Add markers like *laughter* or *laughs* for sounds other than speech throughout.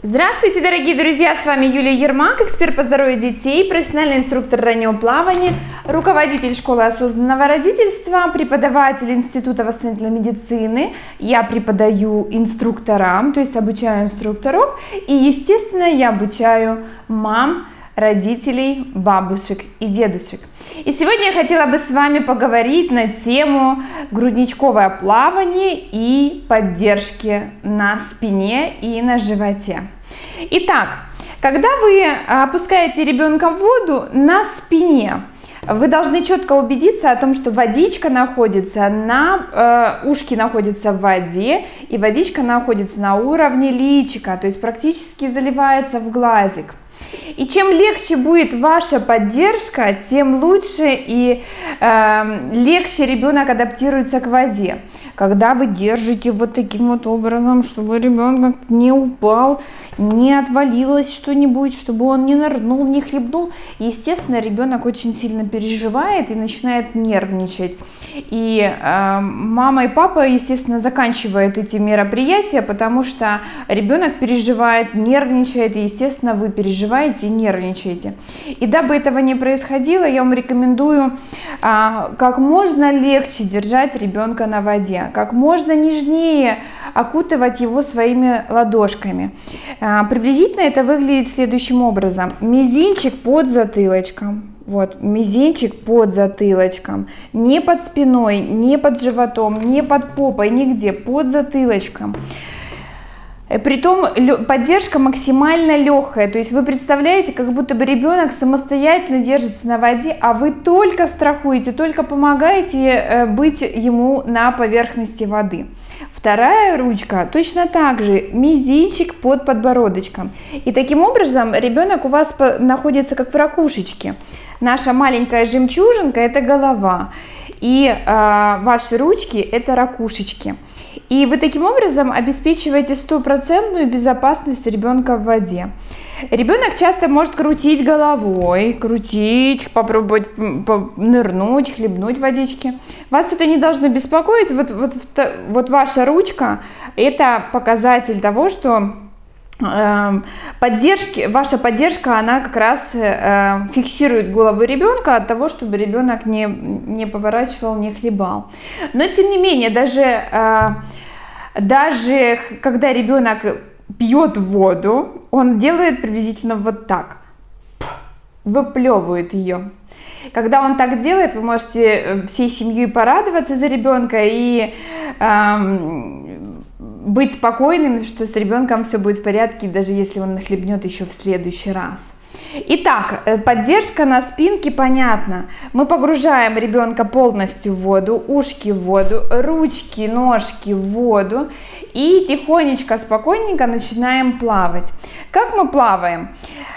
Здравствуйте, дорогие друзья! С вами Юлия Ермак, эксперт по здоровью детей, профессиональный инструктор раннего плавания, руководитель школы осознанного родительства, преподаватель Института восстановительной медицины. Я преподаю инструкторам, то есть обучаю инструкторов, и, естественно, я обучаю мам, родителей, бабушек и дедушек. И сегодня я хотела бы с вами поговорить на тему грудничковое плавание и поддержки на спине и на животе. Итак, когда вы опускаете ребенка в воду на спине, вы должны четко убедиться о том, что водичка находится на, э, ушки находятся в воде, и водичка находится на уровне личика, то есть практически заливается в глазик. И чем легче будет ваша поддержка, тем лучше и э, легче ребенок адаптируется к воде. Когда вы держите вот таким вот образом, чтобы ребенок не упал, не отвалилось что-нибудь, чтобы он не нырнул, не хлебнул, естественно, ребенок очень сильно переживает и начинает нервничать. И э, мама и папа, естественно, заканчивают эти мероприятия, потому что ребенок переживает, нервничает, и, естественно, вы переживаете и нервничаете. И дабы этого не происходило, я вам рекомендую э, как можно легче держать ребенка на воде, как можно нежнее окутывать его своими ладошками. Э, приблизительно это выглядит следующим образом. Мизинчик под затылочком, вот, мизинчик под затылочком, не под спиной, не под животом, не под попой, нигде, под затылочком. Э, притом поддержка максимально легкая, то есть вы представляете, как будто бы ребенок самостоятельно держится на воде, а вы только страхуете, только помогаете э, быть ему на поверхности воды. Вторая ручка точно так же, мизинчик под подбородочком. И таким образом ребенок у вас находится как в ракушечке. Наша маленькая жемчужинка – это голова, и э, ваши ручки – это ракушечки. И вы таким образом обеспечиваете стопроцентную безопасность ребенка в воде. Ребенок часто может крутить головой, крутить, попробовать нырнуть, хлебнуть водички. Вас это не должно беспокоить. Вот, вот, вот ваша ручка – это показатель того, что поддержки, ваша поддержка, она как раз э, фиксирует голову ребенка от того, чтобы ребенок не, не поворачивал, не хлебал. Но тем не менее, даже, э, даже когда ребенок пьет воду, он делает приблизительно вот так, выплевывает ее. Когда он так делает, вы можете э, всей семьей порадоваться за ребенка и эм, быть спокойным, что с ребенком все будет в порядке, даже если он нахлебнет еще в следующий раз. Итак, э, поддержка на спинке понятно. Мы погружаем ребенка полностью в воду, ушки в воду, ручки, ножки в воду и тихонечко, спокойненько начинаем плавать. Как мы плаваем?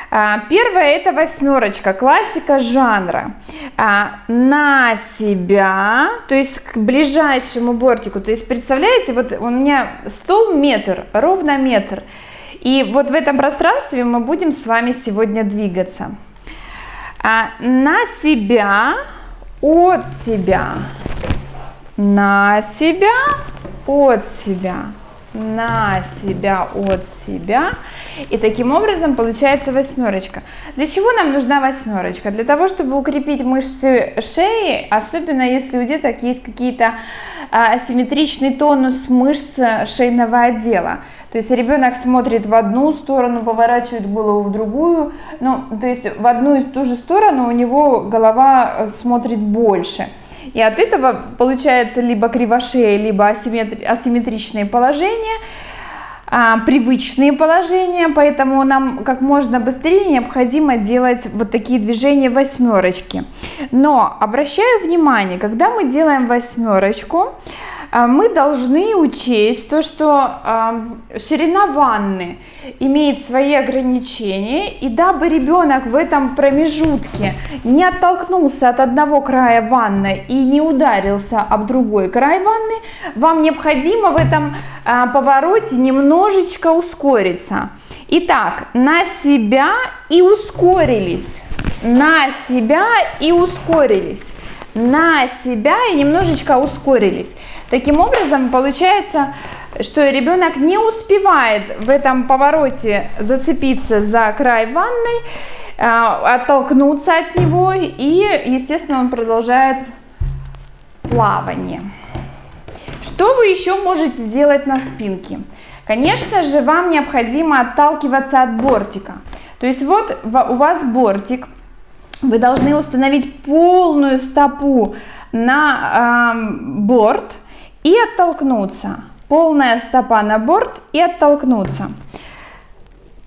А, первое это восьмерочка, классика жанра. А, на себя, то есть к ближайшему бортику. То есть представляете, вот у меня стол метр, ровно метр. И вот в этом пространстве мы будем с вами сегодня двигаться. А, на себя, от себя, на себя, от себя, на себя, от себя. И таким образом получается восьмерочка. Для чего нам нужна восьмерочка? Для того, чтобы укрепить мышцы шеи, особенно если у деток есть какие-то а, асимметричный тонус мышц шейного отдела. То есть ребенок смотрит в одну сторону, поворачивает голову в другую, ну, то есть в одну и ту же сторону у него голова смотрит больше. И от этого получается либо кривошея, либо асимметричные положения, а, привычные положения, поэтому нам как можно быстрее необходимо делать вот такие движения восьмерочки. Но обращаю внимание, когда мы делаем восьмерочку, а, мы должны учесть то, что э, ширина ванны имеет свои ограничения, и дабы ребенок в этом промежутке не оттолкнулся от одного края ванны и не ударился об другой край ванны, вам необходимо в этом повороте немножечко ускориться. Итак, на себя и ускорились, на себя и ускорились, на себя и немножечко ускорились. Таким образом, получается, что ребенок не успевает в этом повороте зацепиться за край ванной, а, оттолкнуться от него и, естественно, он продолжает плавание. Что вы еще можете делать на спинке? Конечно же, вам необходимо отталкиваться от бортика. То есть вот у вас бортик, вы должны установить полную стопу на э, борт и оттолкнуться. Полная стопа на борт и оттолкнуться.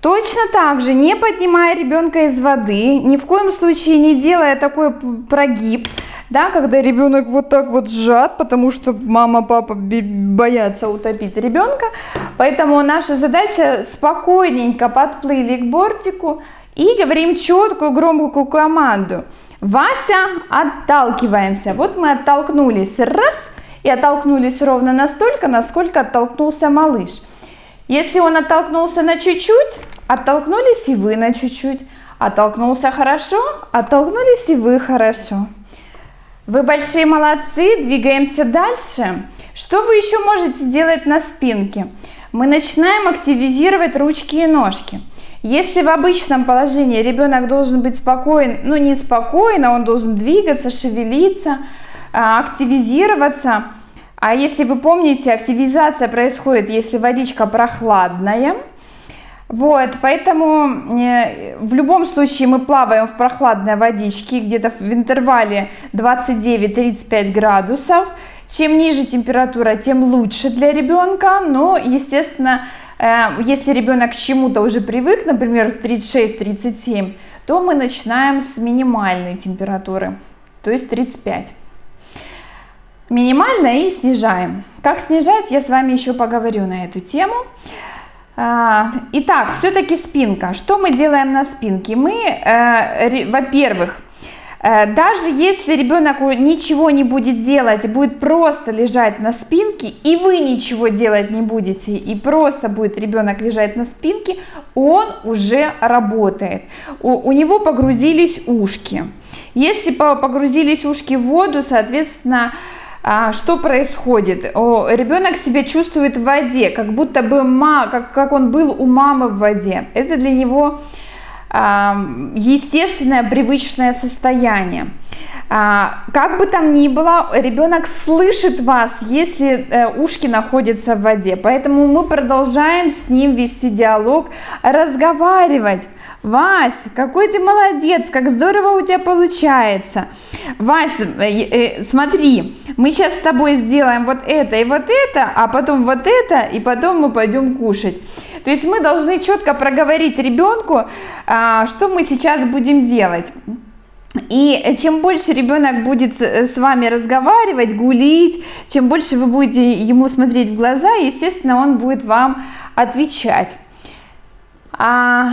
Точно так же, не поднимая ребенка из воды, ни в коем случае не делая такой прогиб, да, когда ребенок вот так вот сжат, потому что мама, папа боятся утопить ребенка. Поэтому наша задача спокойненько подплыли к бортику и говорим четкую громкую команду. Вася, отталкиваемся. Вот мы оттолкнулись раз и оттолкнулись ровно настолько, насколько оттолкнулся малыш. Если он оттолкнулся на чуть-чуть, оттолкнулись и вы на чуть-чуть. Оттолкнулся хорошо, оттолкнулись и вы хорошо. Вы большие молодцы, двигаемся дальше. Что вы еще можете делать на спинке? Мы начинаем активизировать ручки и ножки. Если в обычном положении ребенок должен быть спокоен, ну не спокойно, он должен двигаться, шевелиться, а, активизироваться. А если вы помните, активизация происходит, если водичка прохладная. Вот, поэтому э, в любом случае мы плаваем в прохладной водичке, где-то в интервале 29-35 градусов. Чем ниже температура, тем лучше для ребенка, но, естественно, Э, если ребенок к чему-то уже привык, например, 36-37, то мы начинаем с минимальной температуры, то есть 35. Минимально и снижаем. Как снижать, я с вами еще поговорю на эту тему. А, итак, все-таки спинка. Что мы делаем на спинке? Мы, э, во-первых, Э, даже если ребенок ничего не будет делать, будет просто лежать на спинке, и вы ничего делать не будете, и просто будет ребенок лежать на спинке, он уже работает. У, у него погрузились ушки. Если погрузились ушки в воду, соответственно, что происходит? Ребенок себя чувствует в воде, как будто бы ма, как, как он был у мамы в воде. Это для него естественное привычное состояние. А, как бы там ни было, ребенок слышит вас, если э, ушки находятся в воде. Поэтому мы продолжаем с ним вести диалог, разговаривать. Вась, какой ты молодец, как здорово у тебя получается. Вась, э, э, смотри, мы сейчас с тобой сделаем вот это и вот это, а потом вот это, и потом мы пойдем кушать. То есть мы должны четко проговорить ребенку, а, что мы сейчас будем делать. И чем больше ребенок будет э, с вами разговаривать, гулить, чем больше вы будете ему смотреть в глаза, естественно, он будет вам отвечать. А,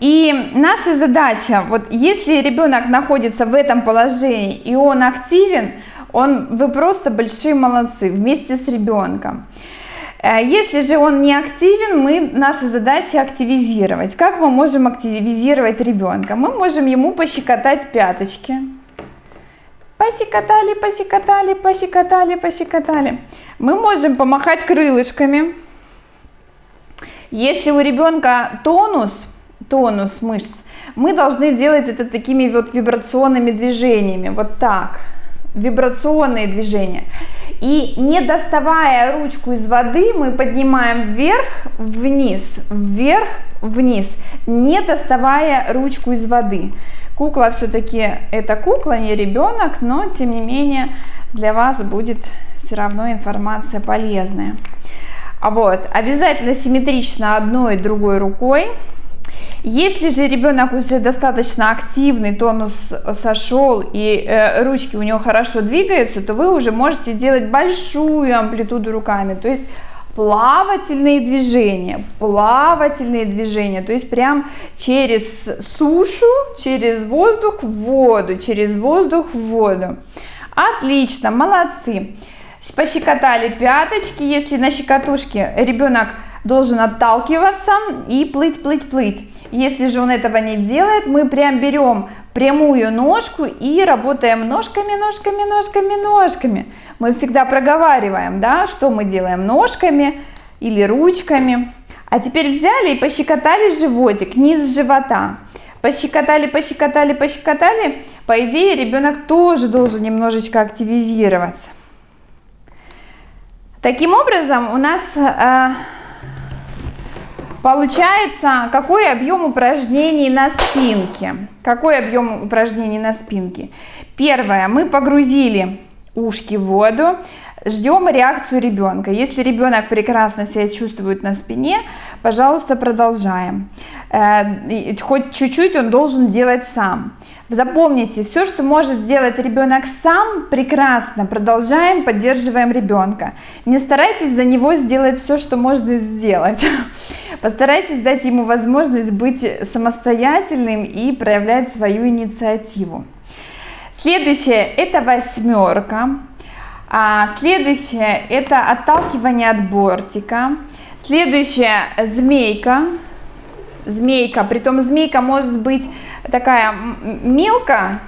и наша задача, вот если ребенок находится в этом положении и он активен, он, вы просто большие молодцы вместе с ребенком. Э, если же он не активен, мы, наша задача активизировать. Как мы можем активизировать ребенка? Мы можем ему пощекотать пяточки. Пощекотали, пощекотали, пощекотали, пощекотали. Мы можем помахать крылышками. Если у ребенка тонус, тонус мышц, мы должны делать это такими вот вибрационными движениями, вот так, вибрационные движения. И не доставая ручку из воды, мы поднимаем вверх, вниз, вверх, вниз, не доставая ручку из воды. Кукла все-таки это кукла, не ребенок, но тем не менее для вас будет все равно информация полезная. А вот, обязательно симметрично одной и другой рукой. Если же ребенок уже достаточно активный, тонус сошел и э, ручки у него хорошо двигаются, то вы уже можете делать большую амплитуду руками. То есть плавательные движения, плавательные движения, то есть прям через сушу, через воздух в воду, через воздух в воду. Отлично, молодцы пощекотали пяточки, если на щекотушке ребенок должен отталкиваться и плыть, плыть, плыть. Если же он этого не делает, мы прям берем прямую ножку и работаем ножками, ножками, ножками, ножками. Мы всегда проговариваем, да, что мы делаем ножками, или ручками. А теперь взяли и пощекотали животик, низ живота. Пощекотали, пощекотали, пощекотали. По идее, ребенок тоже должен немножечко активизироваться. Таким образом, у нас э, получается, какой объем упражнений на спинке. Какой объем упражнений на спинке? Первое, мы погрузили ушки в воду, ждем реакцию ребенка. Если ребенок прекрасно себя чувствует на спине, пожалуйста, продолжаем. Э, хоть чуть-чуть он должен делать сам. Запомните, все, что может делать ребенок сам, прекрасно. Продолжаем, поддерживаем ребенка. Не старайтесь за него сделать все, что можно сделать. *laughs* Постарайтесь дать ему возможность быть самостоятельным и проявлять свою инициативу. Следующее это восьмерка. А следующее это отталкивание от бортика. Следующее змейка. Змейка, притом змейка может быть такая мелкая,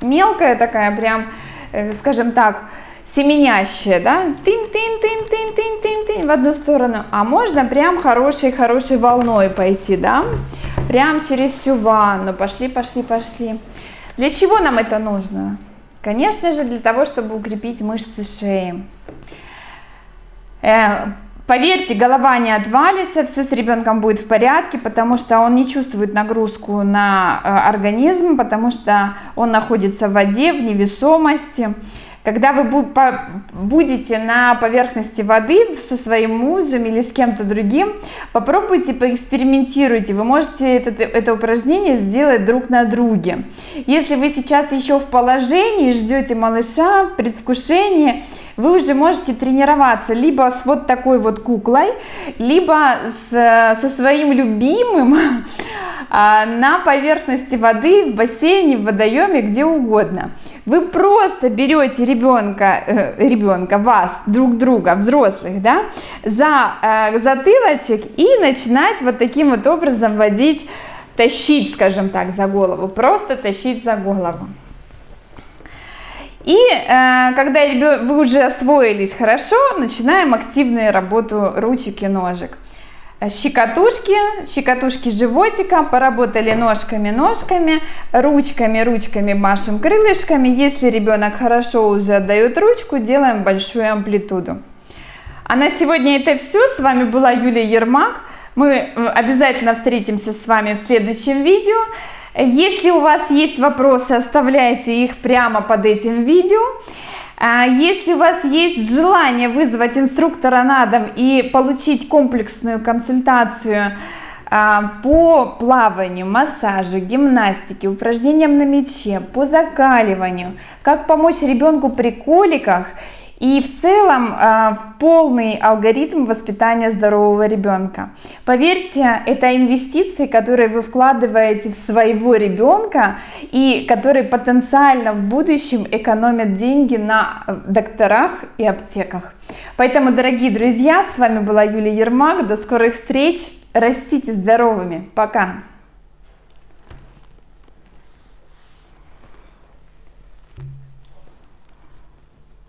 мелкая такая прям, э, скажем так, семенящая, да, тын-тын-тын-тын-тын-тын в одну сторону, а можно прям хорошей-хорошей волной пойти, да, прям через всю ванну, пошли, пошли, пошли. Для чего нам это нужно? Конечно же, для того, чтобы укрепить мышцы шеи. Поверьте, голова не отвалится, все с ребенком будет в порядке, потому что он не чувствует нагрузку на э, организм, потому что он находится в воде, в невесомости. Когда вы будете на поверхности воды со своим мужем или с кем-то другим, попробуйте, поэкспериментируйте. Вы можете это, это упражнение сделать друг на друге. Если вы сейчас еще в положении, ждете малыша, предвкушение, вы уже можете тренироваться либо с вот такой вот куклой, либо с, со своим любимым *laughs* а, на поверхности воды, в бассейне, в водоеме, где угодно. Вы просто берете ребенка, э, ребенка, вас, друг друга, взрослых, да, за э, затылочек и начинать вот таким вот образом водить, тащить, скажем так, за голову, просто тащить за голову. И э, когда вы уже освоились хорошо, начинаем активную работу ручек и ножек. Щекотушки, щекотушки животика, поработали ножками, ножками, ручками, ручками машем крылышками. Если ребенок хорошо уже отдает ручку, делаем большую амплитуду. А на сегодня это все. С вами была Юлия Ермак. Мы э, обязательно встретимся с вами в следующем видео. Если у вас есть вопросы, оставляйте их прямо под этим видео. А если у вас есть желание вызвать инструктора на дом и получить комплексную консультацию а, по плаванию, массажу, гимнастике, упражнениям на мяче, по закаливанию, как помочь ребенку при коликах и в целом а, полный алгоритм воспитания здорового ребенка. Поверьте, это инвестиции, которые вы вкладываете в своего ребенка и которые потенциально в будущем экономят деньги на э, докторах и аптеках. Поэтому, дорогие друзья, с вами была Юлия Ермак. До скорых встреч. Растите здоровыми. Пока.